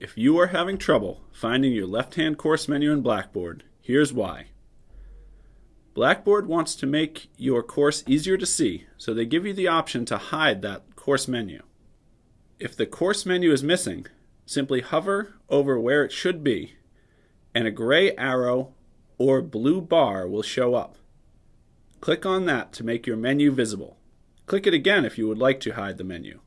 If you are having trouble finding your left-hand course menu in Blackboard, here's why. Blackboard wants to make your course easier to see, so they give you the option to hide that course menu. If the course menu is missing, simply hover over where it should be, and a gray arrow or blue bar will show up. Click on that to make your menu visible. Click it again if you would like to hide the menu.